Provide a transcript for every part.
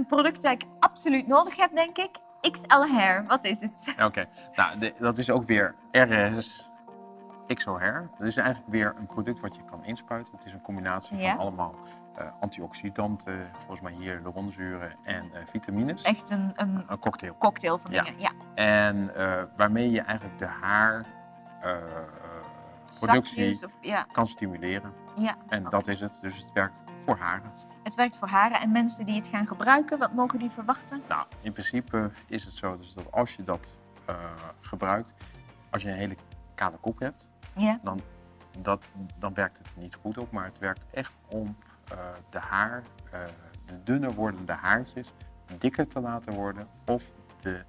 een product dat ik absoluut nodig heb, denk ik. XL Hair, wat is het? Oké, nou, de- dat is ook weer RS XO Hair. Dat is eigenlijk weer een product wat je kan inspuiten. Het is een combinatie Ja. van allemaal eh, antioxidanten, volgens mij hier hyaluronzuren en eh, vitamines. Echt een, een Een cocktail. cocktail van dingen. Ja. En eh, waarmee je eigenlijk de haar productie ja. kan stimuleren. ja. En dat is het. Dus het werkt voor haren. Werkt voor haren en mensen die het gaan gebruiken, wat mogen die verwachten? Nou, in principe is het zo dus dat als je dat eh, gebruikt, als je een hele kale kop hebt, Ja. dan, dat, dan werkt het niet goed op. Maar het werkt echt om eh, de haar, eh, de dunner wordende haartjes, dikker te laten worden. Of de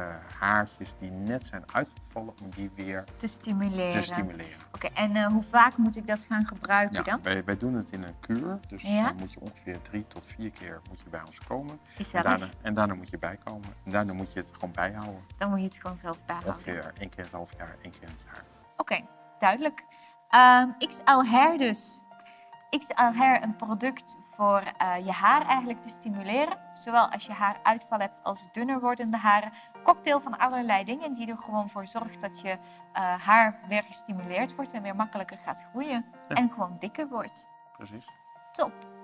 eh, haartjes die net zijn uitgevallen, om die weer Te stimuleren. te stimuleren. Oké, en eh, hoe vaak moet ik dat gaan gebruiken Ja, dan? wij, wij doen het in een kuur, dus Ja. dan moet je ongeveer drie tot vier keer moet je bij ons komen. En daarna, en daarna moet je bijkomen. En daarna moet je het gewoon bijhouden. Dan moet je het gewoon zelf bijhouden. Ongeveer één keer in het half jaar, één keer in het jaar. Oké, duidelijk. Ehm, XL Hair dus. XL Hair, een product voor eh, je haar eigenlijk te stimuleren. Zowel als je haar uitval hebt als dunner wordende haren. Cocktail van allerlei dingen die er gewoon voor zorgt dat je eh, haar weer gestimuleerd wordt en weer makkelijker gaat groeien. Ja. En gewoon dikker wordt. Precies. Top.